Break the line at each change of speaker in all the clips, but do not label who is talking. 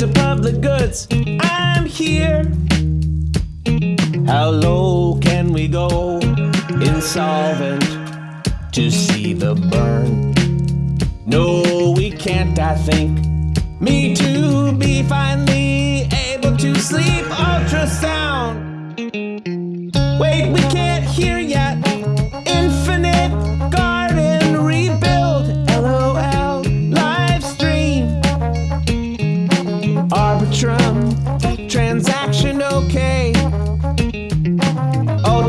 to public goods. I'm here. How low can we go? Insolvent to see the burn. No, we can't, I think. Me to be finally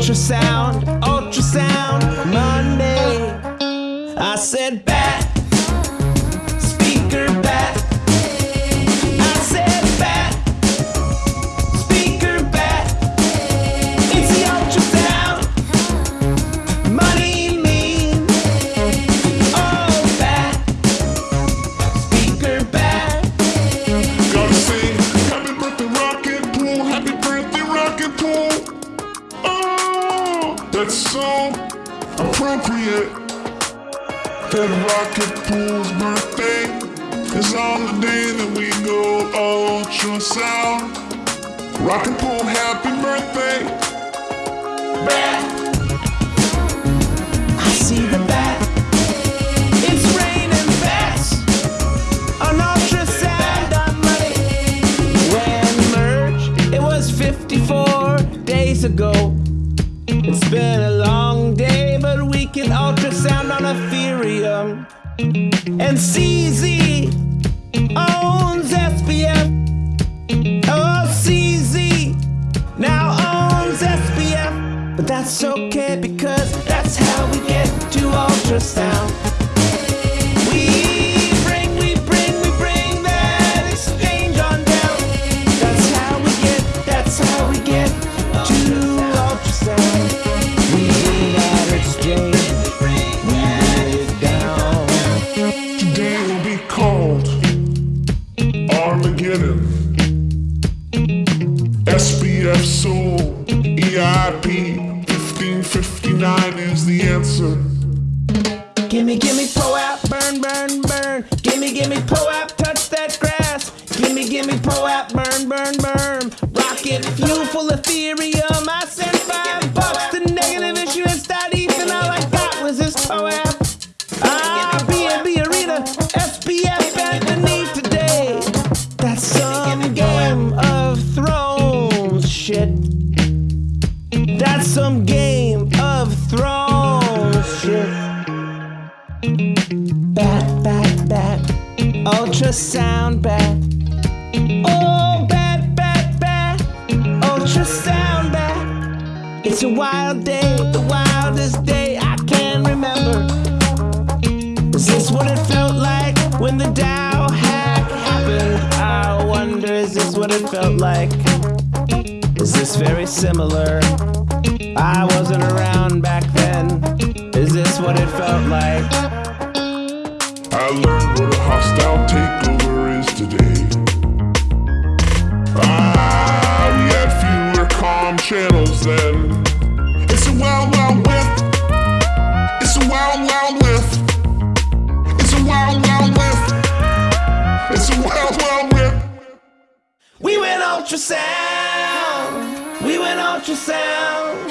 Ultrasound. Ultrasound. Monday. I said bat. Speaker bat.
That's so appropriate. That Rocket Pool's birthday is on the day that we go ultrasound. Rocket Pool, happy birthday.
bat. I see the bat. It's raining bats on ultrasound on money. When merged, it was 54 days ago. But ultrasound on Ethereum. And CZ owns SBF. Oh, CZ now owns SBF. But that's okay because that's how we get to ultrasound.
Soul EIP 1559 is the answer.
Gimme, gimme, pull out, burn, burn, burn. Gimme, gimme, pull out, touch that grass. Gimme, gimme, pull out, burn, burn, burn. Rocket fuel full of Ultrasound bat. Oh, bat, bat, bat. Ultrasound bat. It's a wild day, the wildest day I can remember. Is this what it felt like when the DAO hack happened? I wonder, is this what it felt like? Is this very similar? I wasn't around back then. Is this what it felt like?
Learned what a hostile takeover is today. Ah, we had fewer calm channels then. It's a wild, wild west. It's a wild, wild west. It's a wild, wild west. It's a wild, wild west.
We went ultrasound. We went ultrasound.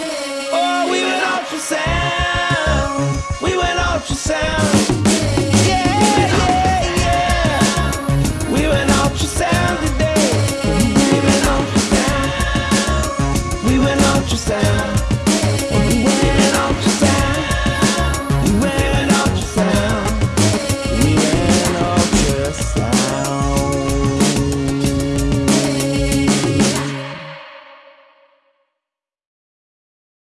Oh, we went ultrasound. We went ultrasound.